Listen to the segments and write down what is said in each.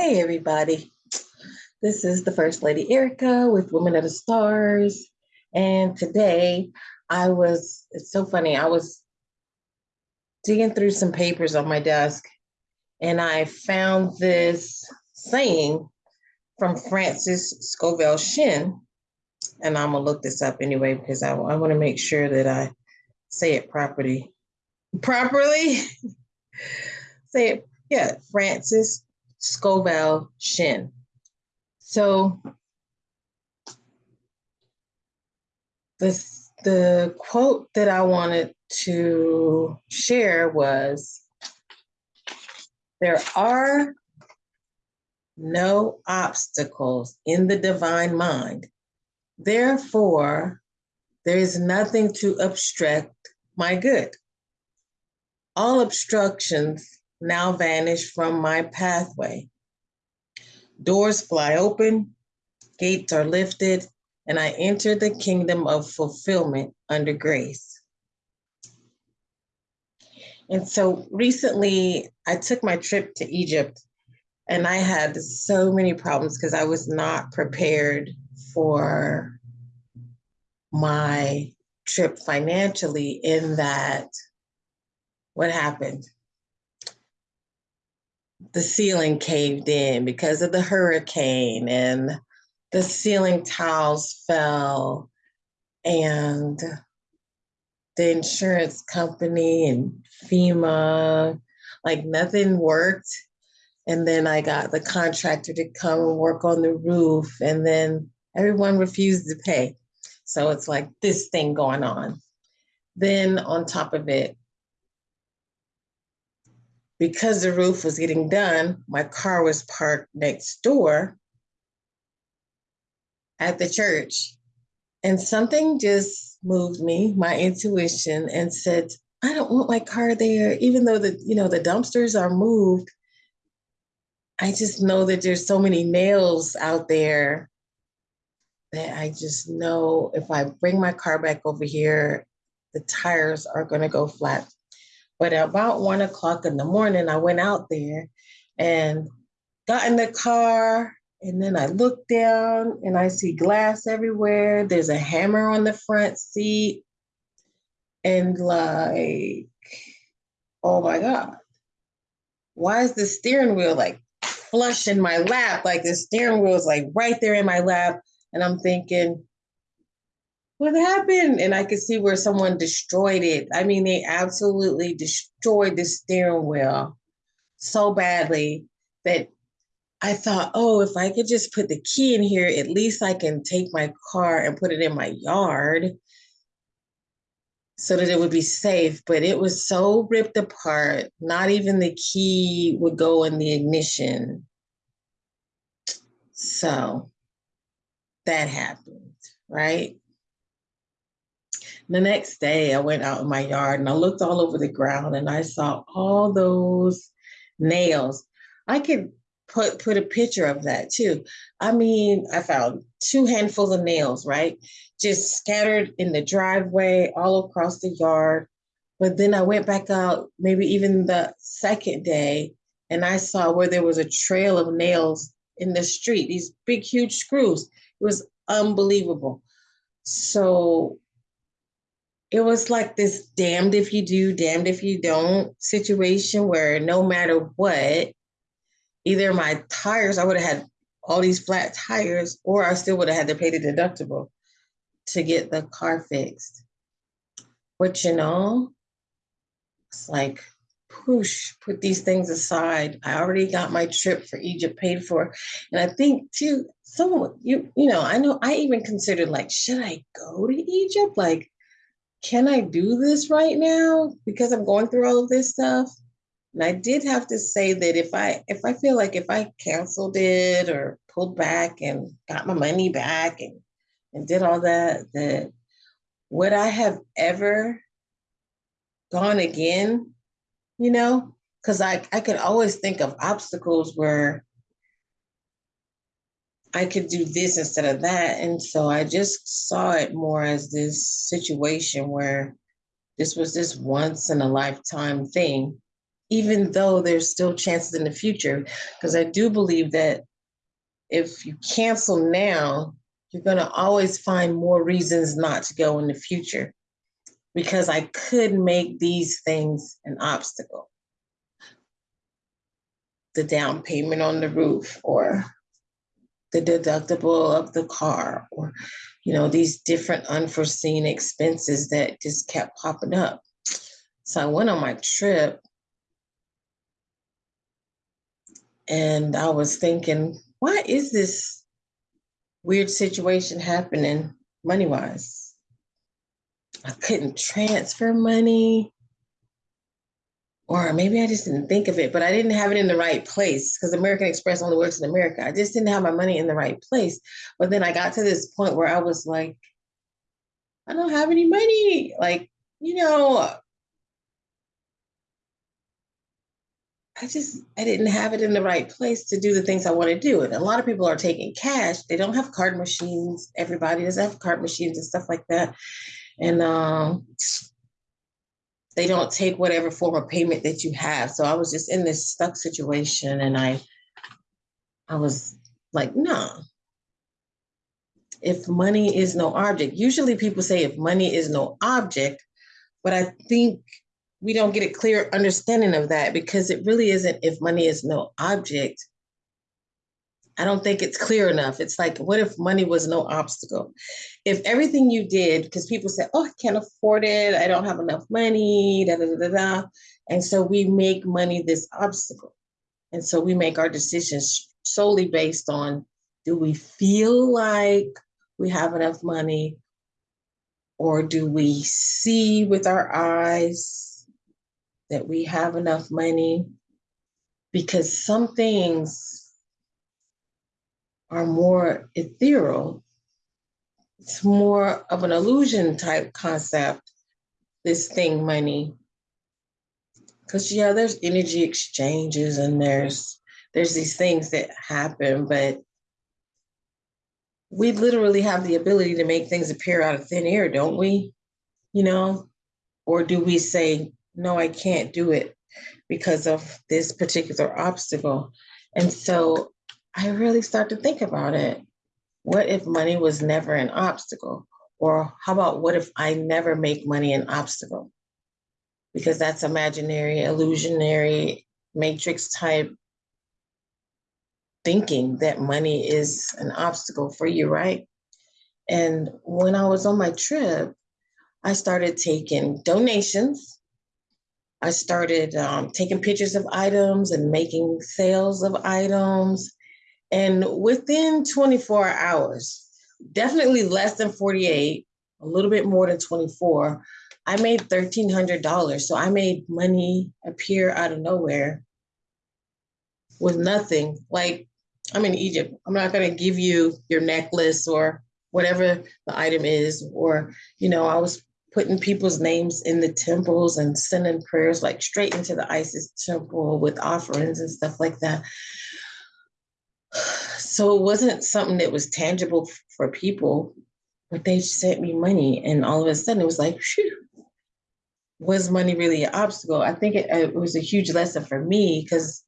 Hey, everybody. This is the First Lady Erica with Women of the Stars. And today I was, it's so funny, I was digging through some papers on my desk and I found this saying from Francis Scovel Shinn. And I'm going to look this up anyway because I, I want to make sure that I say it properly. Properly? say it, yeah, Frances Scovel Shinn. So this, the quote that I wanted to share was, there are no obstacles in the divine mind. Therefore, there is nothing to obstruct my good. All obstructions now vanish from my pathway. Doors fly open, gates are lifted, and I enter the kingdom of fulfillment under grace. And so recently I took my trip to Egypt and I had so many problems because I was not prepared for my trip financially in that what happened? The ceiling caved in because of the hurricane and the ceiling tiles fell and the insurance company and FEMA, like nothing worked. And then I got the contractor to come and work on the roof and then everyone refused to pay. So it's like this thing going on. Then on top of it, because the roof was getting done, my car was parked next door at the church. And something just moved me, my intuition, and said, I don't want my car there, even though the, you know, the dumpsters are moved. I just know that there's so many nails out there that I just know if I bring my car back over here, the tires are gonna go flat but about one o'clock in the morning, I went out there and got in the car. And then I look down and I see glass everywhere. There's a hammer on the front seat. And like, oh my God, why is the steering wheel like flush in my lap? Like the steering wheel is like right there in my lap. And I'm thinking, what happened? And I could see where someone destroyed it. I mean, they absolutely destroyed the steering wheel so badly that I thought, oh, if I could just put the key in here, at least I can take my car and put it in my yard so that it would be safe. But it was so ripped apart, not even the key would go in the ignition. So that happened, right? The next day, I went out in my yard and I looked all over the ground and I saw all those nails. I could put put a picture of that too. I mean, I found two handfuls of nails, right? Just scattered in the driveway, all across the yard. But then I went back out, maybe even the second day, and I saw where there was a trail of nails in the street, these big, huge screws. It was unbelievable. So it was like this damned if you do, damned if you don't situation where no matter what, either my tires, I would have had all these flat tires, or I still would have had to pay the deductible to get the car fixed. But you know, it's like, push, put these things aside. I already got my trip for Egypt paid for. And I think too, someone, you, you know, I know I even considered like, should I go to Egypt? Like, can I do this right now because I'm going through all of this stuff? And I did have to say that if I if I feel like if I canceled it or pulled back and got my money back and and did all that, that would I have ever gone again? You know, because I I could always think of obstacles where I could do this instead of that. And so I just saw it more as this situation where this was this once in a lifetime thing. even though there's still chances in the future, because I do believe that if you cancel now, you're going to always find more reasons not to go in the future because I could make these things an obstacle. The down payment on the roof or the deductible of the car or you know these different unforeseen expenses that just kept popping up. So I went on my trip and I was thinking, why is this weird situation happening money wise? I couldn't transfer money. Or maybe I just didn't think of it, but I didn't have it in the right place because American Express only works in America. I just didn't have my money in the right place. But then I got to this point where I was like, I don't have any money. Like, you know, I just I didn't have it in the right place to do the things I want to do. And a lot of people are taking cash. They don't have card machines. Everybody doesn't have card machines and stuff like that. And um, they don't take whatever form of payment that you have. So I was just in this stuck situation and I I was like, no. If money is no object, usually people say if money is no object, but I think we don't get a clear understanding of that because it really isn't if money is no object. I don't think it's clear enough. It's like, what if money was no obstacle? If everything you did, because people say, oh, I can't afford it, I don't have enough money, da da da da. And so we make money this obstacle. And so we make our decisions solely based on do we feel like we have enough money or do we see with our eyes that we have enough money because some things are more ethereal. It's more of an illusion type concept, this thing, money. Because yeah, there's energy exchanges and there's there's these things that happen, but we literally have the ability to make things appear out of thin air, don't we? You know? Or do we say, no, I can't do it because of this particular obstacle. And so I really start to think about it. What if money was never an obstacle? Or how about what if I never make money an obstacle? Because that's imaginary, illusionary, matrix type thinking that money is an obstacle for you, right? And when I was on my trip, I started taking donations I started um, taking pictures of items and making sales of items. And within 24 hours, definitely less than 48, a little bit more than 24, I made $1,300. So I made money appear out of nowhere with nothing. Like I'm in Egypt. I'm not going to give you your necklace or whatever the item is. Or, you know, I was putting people's names in the temples and sending prayers like straight into the Isis temple with offerings and stuff like that. So it wasn't something that was tangible for people, but they sent me money. And all of a sudden it was like, Phew, was money really an obstacle? I think it, uh, it was a huge lesson for me because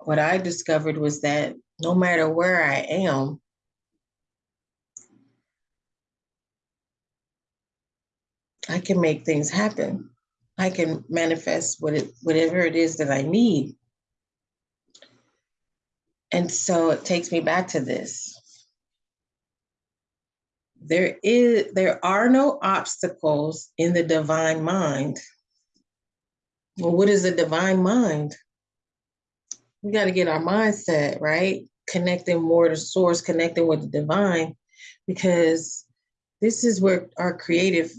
what I discovered was that no matter where I am, I can make things happen. I can manifest what it, whatever it is that I need. And so it takes me back to this. There is there are no obstacles in the divine mind. Well, what is a divine mind? We got to get our mindset right, connecting more to source, connecting with the divine, because this is where our creative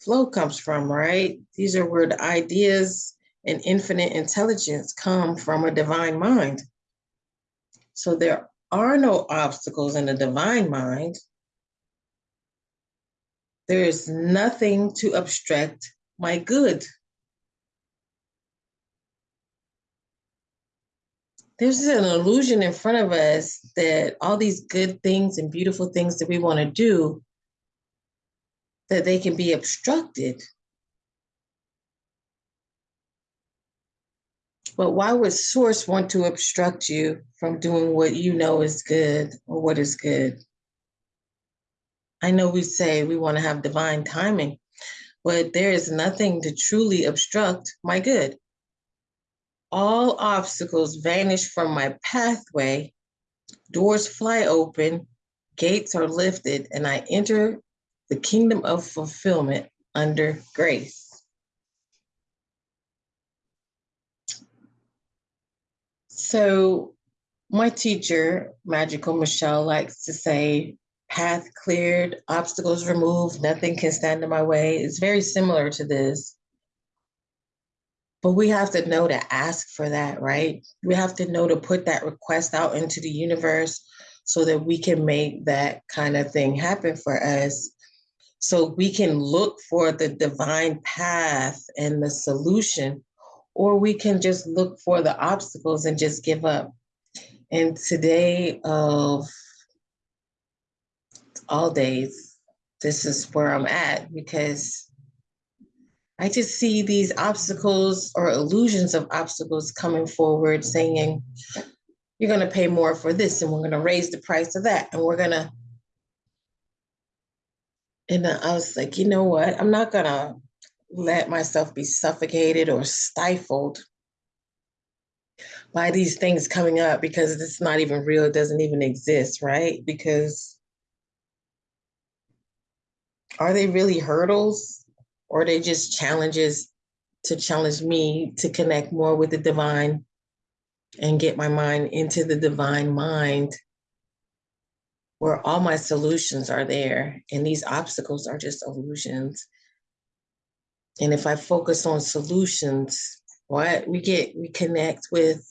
flow comes from, right? These are where the ideas and infinite intelligence come from a divine mind. So there are no obstacles in the divine mind. There is nothing to obstruct my good. There's an illusion in front of us that all these good things and beautiful things that we want to do that they can be obstructed. But why would source want to obstruct you from doing what you know is good or what is good? I know we say we want to have divine timing, but there is nothing to truly obstruct my good. All obstacles vanish from my pathway, doors fly open, gates are lifted, and I enter the kingdom of fulfillment under grace. So, my teacher, Magical Michelle, likes to say, path cleared, obstacles removed, nothing can stand in my way. It's very similar to this. But we have to know to ask for that, right? We have to know to put that request out into the universe so that we can make that kind of thing happen for us. So we can look for the divine path and the solution, or we can just look for the obstacles and just give up. And today of all days, this is where I'm at because I just see these obstacles or illusions of obstacles coming forward saying, you're going to pay more for this, and we're going to raise the price of that, and we're going to. And I was like, you know what? I'm not going to let myself be suffocated or stifled by these things coming up because it's not even real. It doesn't even exist, right? Because are they really hurdles or are they just challenges to challenge me to connect more with the divine and get my mind into the divine mind where all my solutions are there and these obstacles are just illusions and if i focus on solutions what we get we connect with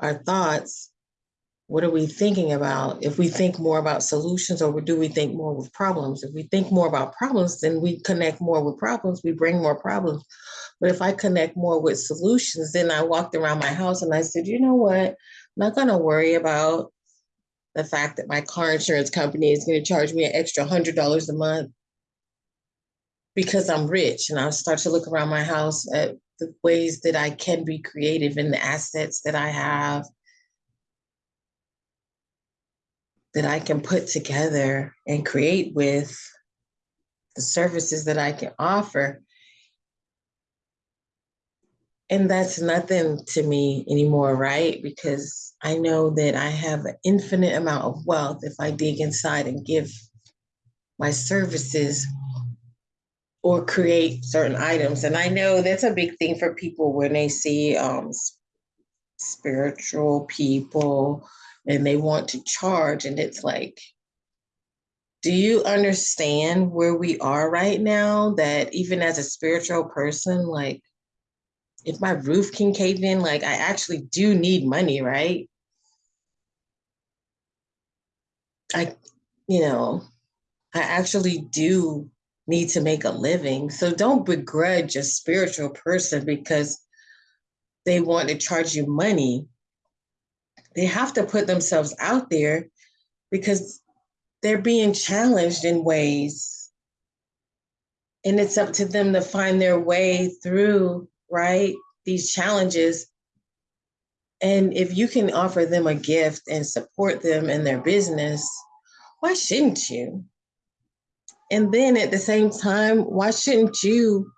our thoughts. What are we thinking about? If we think more about solutions or do we think more with problems? If we think more about problems then we connect more with problems we bring more problems. But if i connect more with solutions then i walked around my house and i said you know what? I'm not going to worry about the fact that my car insurance company is going to charge me an extra $100 a month because i'm rich and i'll start to look around my house at the ways that i can be creative in the assets that i have that I can put together and create with the services that I can offer. And that's nothing to me anymore, right? Because I know that I have an infinite amount of wealth if I dig inside and give my services or create certain items. And I know that's a big thing for people when they see um, spiritual people and they want to charge. And it's like, do you understand where we are right now? That even as a spiritual person, like, if my roof can cave in, like, I actually do need money, right? I, you know, I actually do need to make a living. So don't begrudge a spiritual person because they want to charge you money. They have to put themselves out there because they're being challenged in ways. And it's up to them to find their way through right these challenges. And if you can offer them a gift and support them in their business why shouldn't you and then at the same time why shouldn't you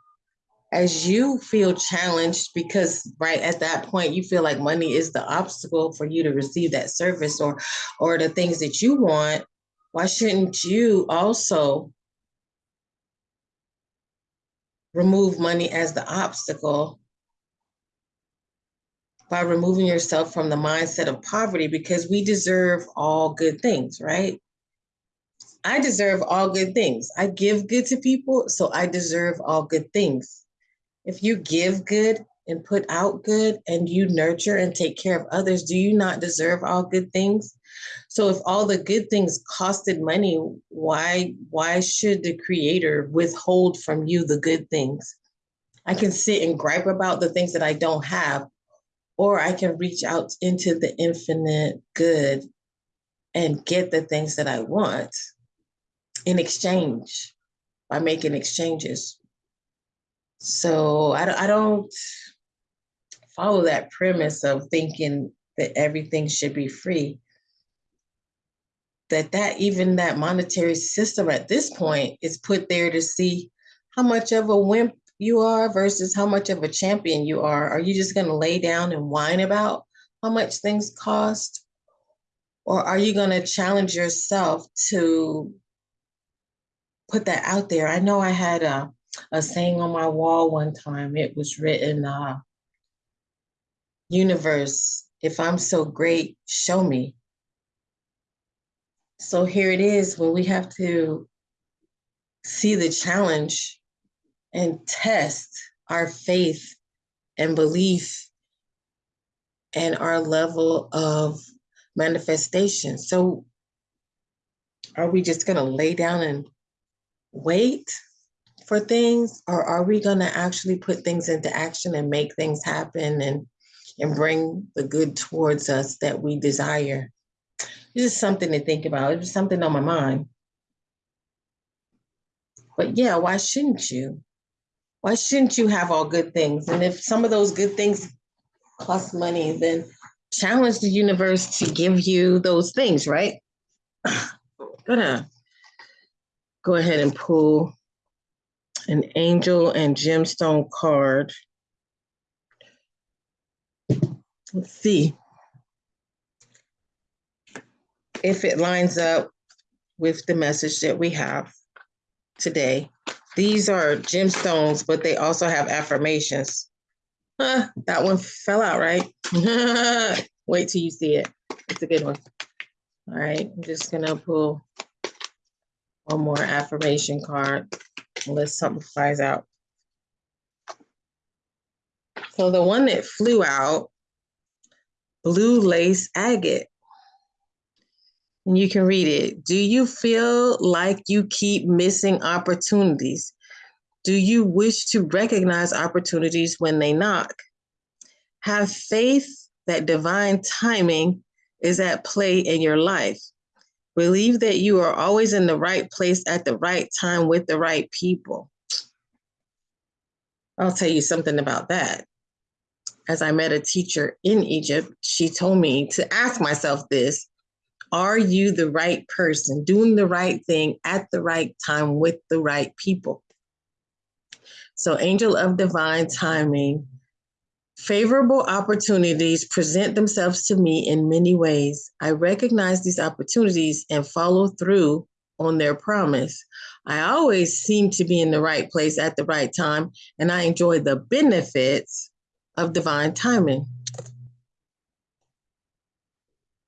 as you feel challenged because right at that point you feel like money is the obstacle for you to receive that service or or the things that you want why shouldn't you also remove money as the obstacle by removing yourself from the mindset of poverty? Because we deserve all good things right I deserve all good things. I give good to people, so I deserve all good things if you give good and put out good and you nurture and take care of others, do you not deserve all good things? So if all the good things costed money, why why should the creator withhold from you the good things? I can sit and gripe about the things that I don't have, or I can reach out into the infinite good and get the things that I want in exchange by making exchanges. So I, I don't, follow that premise of thinking that everything should be free. That that even that monetary system at this point is put there to see how much of a wimp you are versus how much of a champion you are. Are you just going to lay down and whine about how much things cost? Or are you going to challenge yourself to put that out there. I know i had a, a saying on my wall one time. It was written uh, universe if i'm so great show me. So here it is when we have to see the challenge and test our faith and belief and our level of manifestation. So are we just going to lay down and wait for things or are we going to actually put things into action and make things happen and and bring the good towards us that we desire? this is something to think about. It was something on my mind. But yeah, why shouldn't you? Why shouldn't you have all good things? And if some of those good things cost money, then challenge the universe to give you those things, right? Gonna go ahead and pull an angel and gemstone card. Let's see if it lines up with the message that we have today. These are gemstones, but they also have affirmations. Huh, that one fell out, right? Wait till you see it. It's a good one. All right, I'm just gonna pull one more affirmation card unless something flies out. So the one that flew out, blue lace agate. And you can read it. Do you feel like you keep missing opportunities? Do you wish to recognize opportunities when they knock? Have faith that divine timing is at play in your life. Believe that you are always in the right place at the right time with the right people. I'll tell you something about that. As I met a teacher in Egypt, she told me to ask myself this are you the right person doing the right thing at the right time with the right people? So, angel of divine timing, favorable opportunities present themselves to me in many ways. I recognize these opportunities and follow through on their promise. I always seem to be in the right place at the right time, and I enjoy the benefits of divine timing.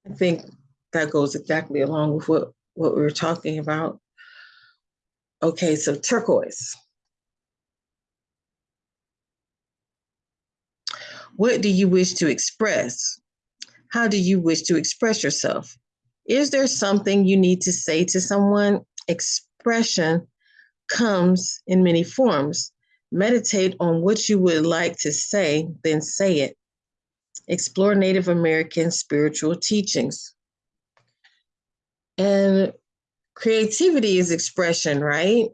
I think that goes exactly along with what, what we were talking about. Okay, so turquoise. What do you wish to express? How do you wish to express yourself? Is there something you need to say to someone? Expression comes in many forms. Meditate on what you would like to say, then say it. Explore Native American spiritual teachings. And creativity is expression, right?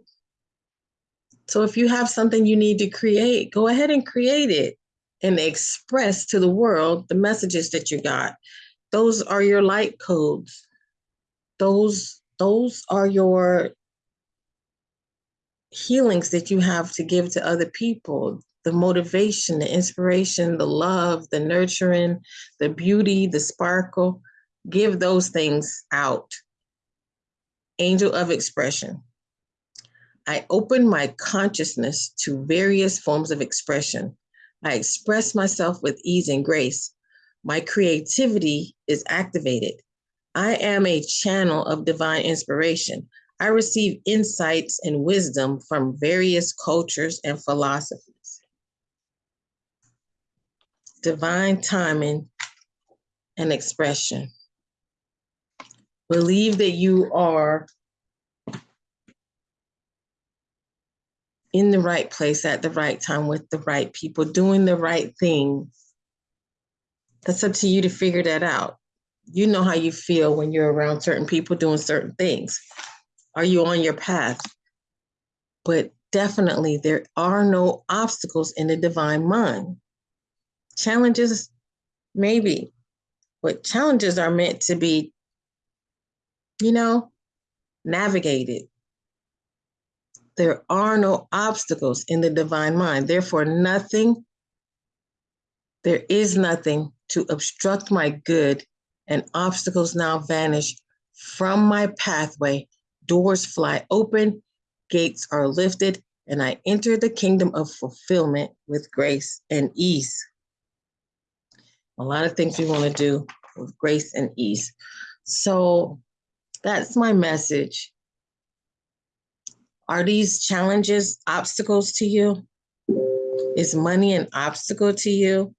So if you have something you need to create, go ahead and create it and express to the world the messages that you got. Those are your light codes. Those those are your healings that you have to give to other people the motivation, the inspiration, the love, the nurturing, the beauty, the sparkle. Give those things out angel of expression. I open my consciousness to various forms of expression. I express myself with ease and grace. My creativity is activated. I am a channel of divine inspiration. I receive insights and wisdom from various cultures and philosophies. Divine timing and expression. Believe that you are in the right place at the right time with the right people, doing the right thing. That's up to you to figure that out. You know how you feel when you're around certain people doing certain things. Are you on your path? But definitely, there are no obstacles in the divine mind. Challenges, maybe, but challenges are meant to be, you know, navigated. There are no obstacles in the divine mind. Therefore, nothing, there is nothing to obstruct my good, and obstacles now vanish from my pathway. Doors fly open, gates are lifted, and I enter the kingdom of fulfillment with grace and ease. A lot of things we want to do with grace and ease. So that's my message. Are these challenges obstacles to you? Is money an obstacle to you?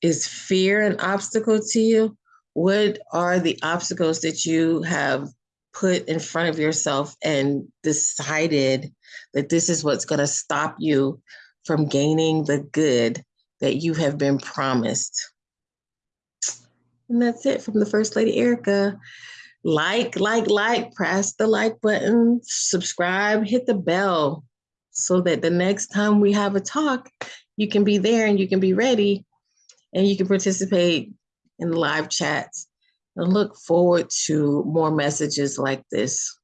Is fear an obstacle to you? What are the obstacles that you have put in front of yourself and decided that this is what's going to stop you from gaining the good that you have been promised? And that's it from the First Lady Erica. Like, like, like, press the like button, subscribe, hit the bell so that the next time we have a talk, you can be there and you can be ready and you can participate in the live chats. And look forward to more messages like this.